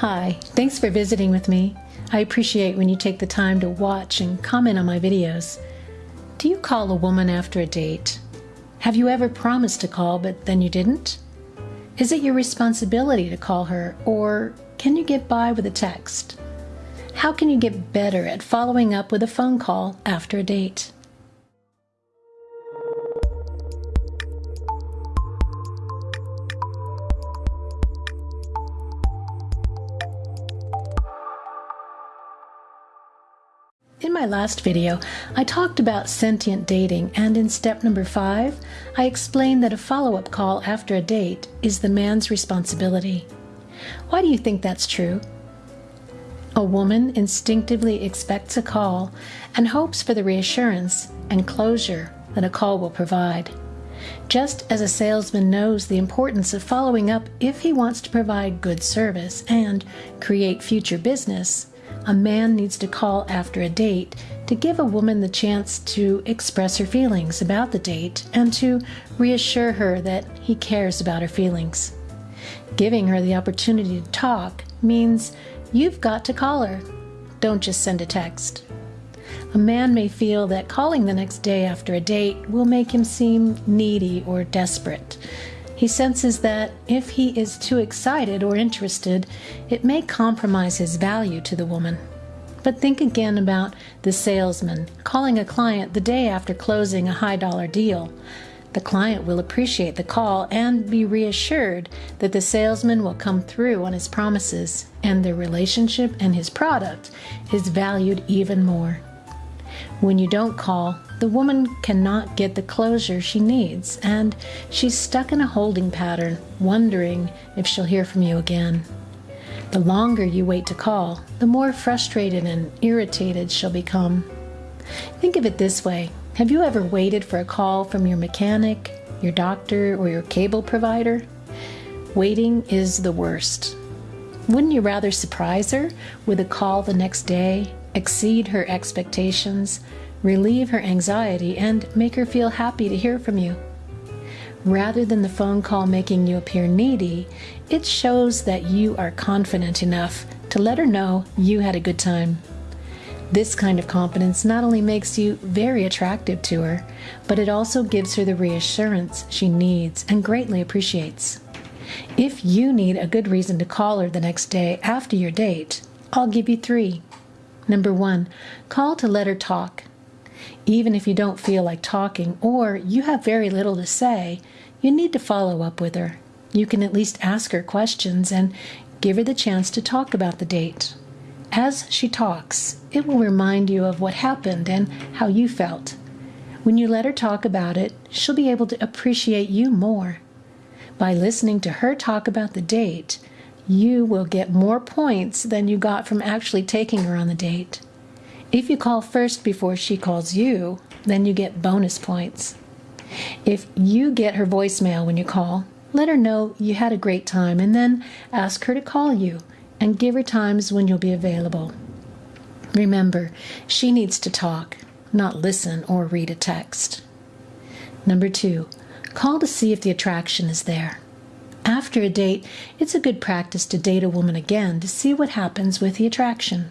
Hi, thanks for visiting with me. I appreciate when you take the time to watch and comment on my videos. Do you call a woman after a date? Have you ever promised to call but then you didn't? Is it your responsibility to call her or can you get by with a text? How can you get better at following up with a phone call after a date? My last video, I talked about sentient dating, and in step number five, I explained that a follow up call after a date is the man's responsibility. Why do you think that's true? A woman instinctively expects a call and hopes for the reassurance and closure that a call will provide. Just as a salesman knows the importance of following up if he wants to provide good service and create future business, a man needs to call after a date to give a woman the chance to express her feelings about the date and to reassure her that he cares about her feelings. Giving her the opportunity to talk means you've got to call her. Don't just send a text. A man may feel that calling the next day after a date will make him seem needy or desperate. He senses that if he is too excited or interested, it may compromise his value to the woman. But think again about the salesman calling a client the day after closing a high dollar deal. The client will appreciate the call and be reassured that the salesman will come through on his promises and their relationship and his product is valued even more. When you don't call, the woman cannot get the closure she needs, and she's stuck in a holding pattern, wondering if she'll hear from you again. The longer you wait to call, the more frustrated and irritated she'll become. Think of it this way Have you ever waited for a call from your mechanic, your doctor, or your cable provider? Waiting is the worst. Wouldn't you rather surprise her with a call the next day, exceed her expectations, relieve her anxiety, and make her feel happy to hear from you. Rather than the phone call making you appear needy, it shows that you are confident enough to let her know you had a good time. This kind of confidence not only makes you very attractive to her, but it also gives her the reassurance she needs and greatly appreciates. If you need a good reason to call her the next day after your date, I'll give you three. Number one, call to let her talk. Even if you don't feel like talking or you have very little to say, you need to follow up with her. You can at least ask her questions and give her the chance to talk about the date. As she talks, it will remind you of what happened and how you felt. When you let her talk about it, she'll be able to appreciate you more. By listening to her talk about the date, you will get more points than you got from actually taking her on the date. If you call first before she calls you, then you get bonus points. If you get her voicemail when you call, let her know you had a great time and then ask her to call you and give her times when you'll be available. Remember, she needs to talk, not listen or read a text. Number two, call to see if the attraction is there. After a date, it's a good practice to date a woman again to see what happens with the attraction.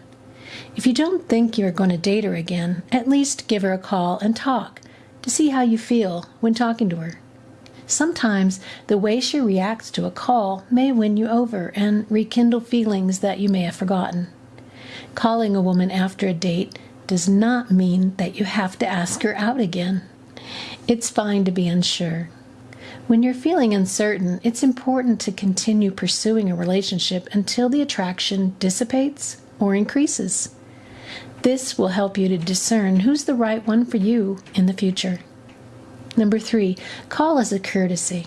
If you don't think you're going to date her again, at least give her a call and talk to see how you feel when talking to her. Sometimes the way she reacts to a call may win you over and rekindle feelings that you may have forgotten. Calling a woman after a date does not mean that you have to ask her out again. It's fine to be unsure. When you're feeling uncertain, it's important to continue pursuing a relationship until the attraction dissipates or increases. This will help you to discern who's the right one for you in the future. Number three, call as a courtesy.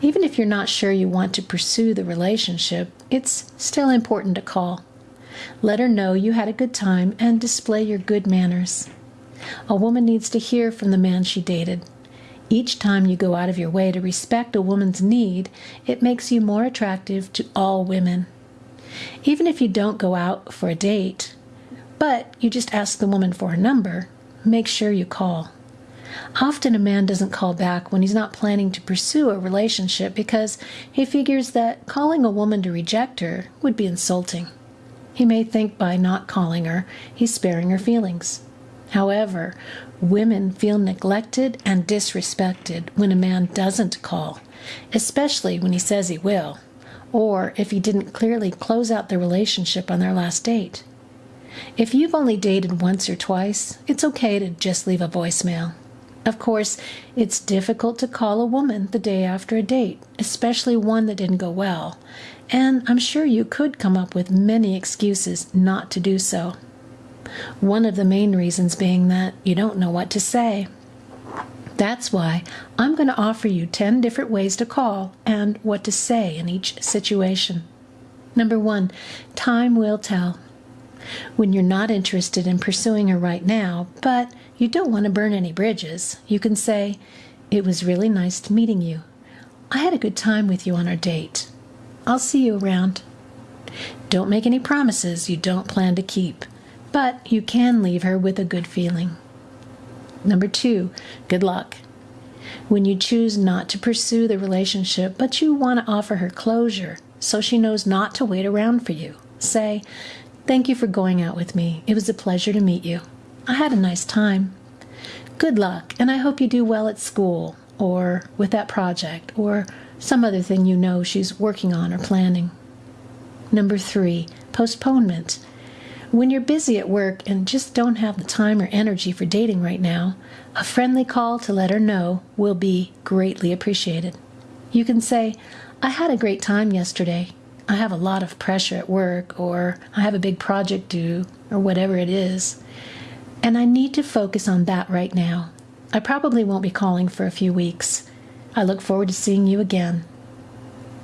Even if you're not sure you want to pursue the relationship, it's still important to call. Let her know you had a good time and display your good manners. A woman needs to hear from the man she dated each time you go out of your way to respect a woman's need, it makes you more attractive to all women. Even if you don't go out for a date, but you just ask the woman for her number, make sure you call. Often a man doesn't call back when he's not planning to pursue a relationship because he figures that calling a woman to reject her would be insulting. He may think by not calling her, he's sparing her feelings. However, women feel neglected and disrespected when a man doesn't call, especially when he says he will, or if he didn't clearly close out the relationship on their last date. If you've only dated once or twice, it's okay to just leave a voicemail. Of course, it's difficult to call a woman the day after a date, especially one that didn't go well, and I'm sure you could come up with many excuses not to do so. One of the main reasons being that you don't know what to say. That's why I'm going to offer you 10 different ways to call and what to say in each situation. Number one, time will tell. When you're not interested in pursuing her right now, but you don't want to burn any bridges, you can say, It was really nice meeting you. I had a good time with you on our date. I'll see you around. Don't make any promises you don't plan to keep, but you can leave her with a good feeling. Number two, good luck. When you choose not to pursue the relationship, but you want to offer her closure so she knows not to wait around for you, say, Thank you for going out with me. It was a pleasure to meet you. I had a nice time. Good luck, and I hope you do well at school, or with that project, or some other thing you know she's working on or planning. Number three, postponement. When you're busy at work and just don't have the time or energy for dating right now, a friendly call to let her know will be greatly appreciated. You can say, I had a great time yesterday. I have a lot of pressure at work, or I have a big project due, or whatever it is. And I need to focus on that right now. I probably won't be calling for a few weeks. I look forward to seeing you again.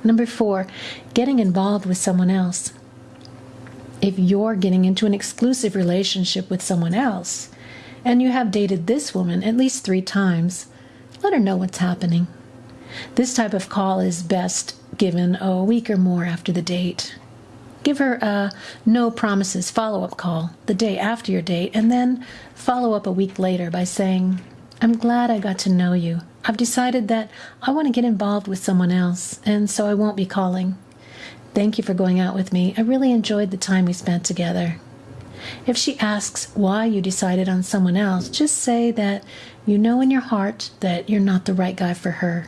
Number four, getting involved with someone else. If you're getting into an exclusive relationship with someone else, and you have dated this woman at least three times, let her know what's happening. This type of call is best given a week or more after the date. Give her a no promises follow up call the day after your date, and then follow up a week later by saying, I'm glad I got to know you. I've decided that I want to get involved with someone else, and so I won't be calling. Thank you for going out with me. I really enjoyed the time we spent together. If she asks why you decided on someone else, just say that you know in your heart that you're not the right guy for her.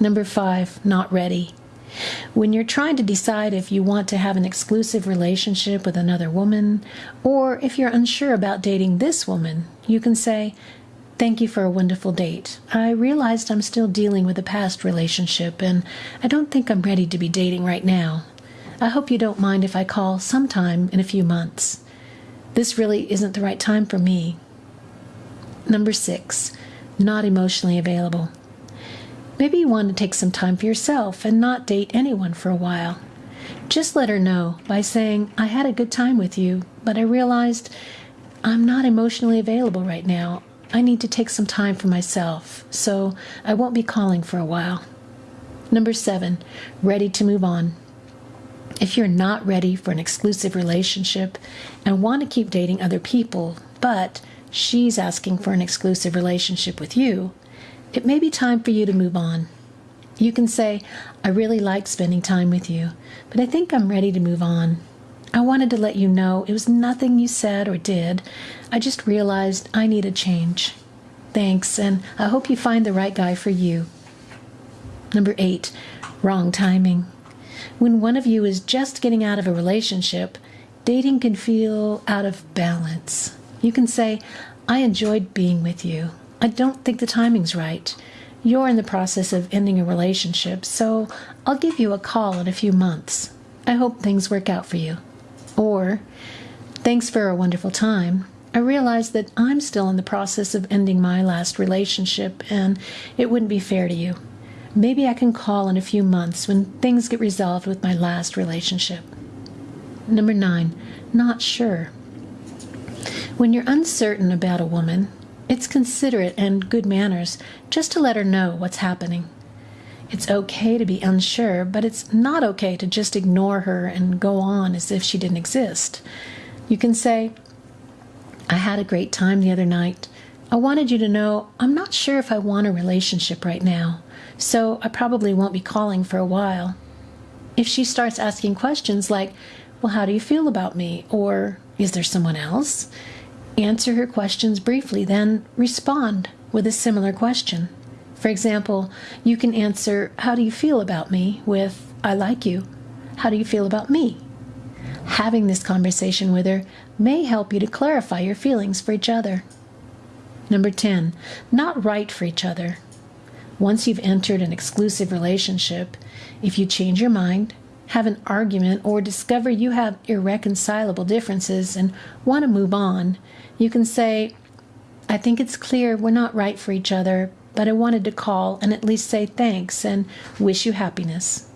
Number five, not ready. When you're trying to decide if you want to have an exclusive relationship with another woman, or if you're unsure about dating this woman, you can say, Thank you for a wonderful date. I realized I'm still dealing with a past relationship, and I don't think I'm ready to be dating right now. I hope you don't mind if I call sometime in a few months. This really isn't the right time for me. Number six, not emotionally available. Maybe you want to take some time for yourself and not date anyone for a while. Just let her know by saying, I had a good time with you, but I realized I'm not emotionally available right now. I need to take some time for myself, so I won't be calling for a while. Number seven, ready to move on. If you're not ready for an exclusive relationship and want to keep dating other people, but she's asking for an exclusive relationship with you, it may be time for you to move on. You can say, I really like spending time with you, but I think I'm ready to move on. I wanted to let you know it was nothing you said or did. I just realized I need a change. Thanks, and I hope you find the right guy for you. Number eight, wrong timing. When one of you is just getting out of a relationship, dating can feel out of balance. You can say, I enjoyed being with you. I don't think the timing's right. You're in the process of ending a relationship, so I'll give you a call in a few months. I hope things work out for you. Or, thanks for a wonderful time. I realize that I'm still in the process of ending my last relationship, and it wouldn't be fair to you. Maybe I can call in a few months when things get resolved with my last relationship. Number nine, not sure. When you're uncertain about a woman, it's considerate and good manners just to let her know what's happening. It's okay to be unsure, but it's not okay to just ignore her and go on as if she didn't exist. You can say, I had a great time the other night. I wanted you to know I'm not sure if I want a relationship right now, so I probably won't be calling for a while. If she starts asking questions like, Well, how do you feel about me? or Is there someone else? Answer her questions briefly, then respond with a similar question. For example, you can answer, How do you feel about me? with, I like you. How do you feel about me? Having this conversation with her may help you to clarify your feelings for each other. Number 10, not right for each other. Once you've entered an exclusive relationship, if you change your mind, have an argument, or discover you have irreconcilable differences and want to move on, you can say, I think it's clear we're not right for each other, but I wanted to call and at least say thanks and wish you happiness.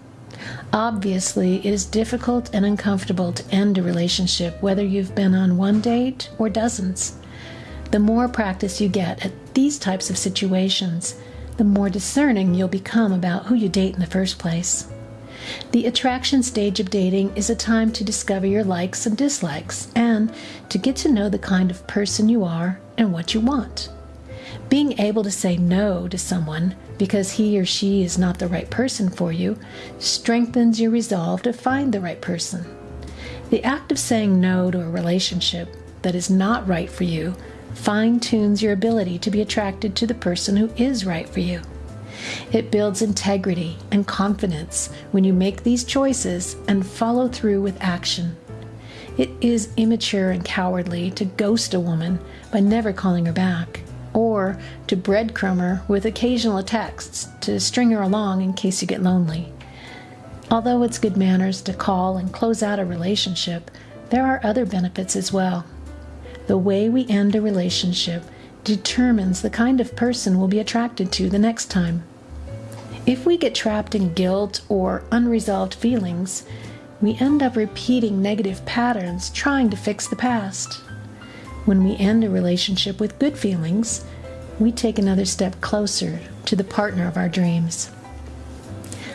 Obviously, it is difficult and uncomfortable to end a relationship, whether you've been on one date or dozens. The more practice you get at these types of situations, the more discerning you'll become about who you date in the first place. The attraction stage of dating is a time to discover your likes and dislikes and to get to know the kind of person you are and what you want. Being able to say no to someone because he or she is not the right person for you strengthens your resolve to find the right person. The act of saying no to a relationship that is not right for you fine tunes your ability to be attracted to the person who is right for you. It builds integrity and confidence when you make these choices and follow through with action. It is immature and cowardly to ghost a woman by never calling her back, or to breadcrumb her with occasional texts to string her along in case you get lonely. Although it's good manners to call and close out a relationship, there are other benefits as well. The way we end a relationship determines the kind of person we'll be attracted to the next time. If we get trapped in guilt or unresolved feelings, we end up repeating negative patterns trying to fix the past. When we end a relationship with good feelings, we take another step closer to the partner of our dreams.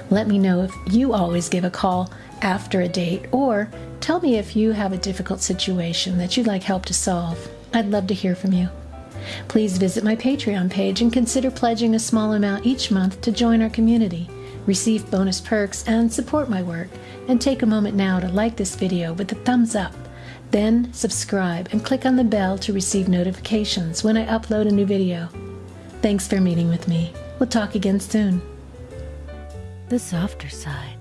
Let me know if you always give a call after a date or tell me if you have a difficult situation that you'd like help to solve. I'd love to hear from you. Please visit my Patreon page and consider pledging a small amount each month to join our community, receive bonus perks, and support my work. And take a moment now to like this video with a thumbs up. Then subscribe and click on the bell to receive notifications when I upload a new video. Thanks for meeting with me. We'll talk again soon. The softer side.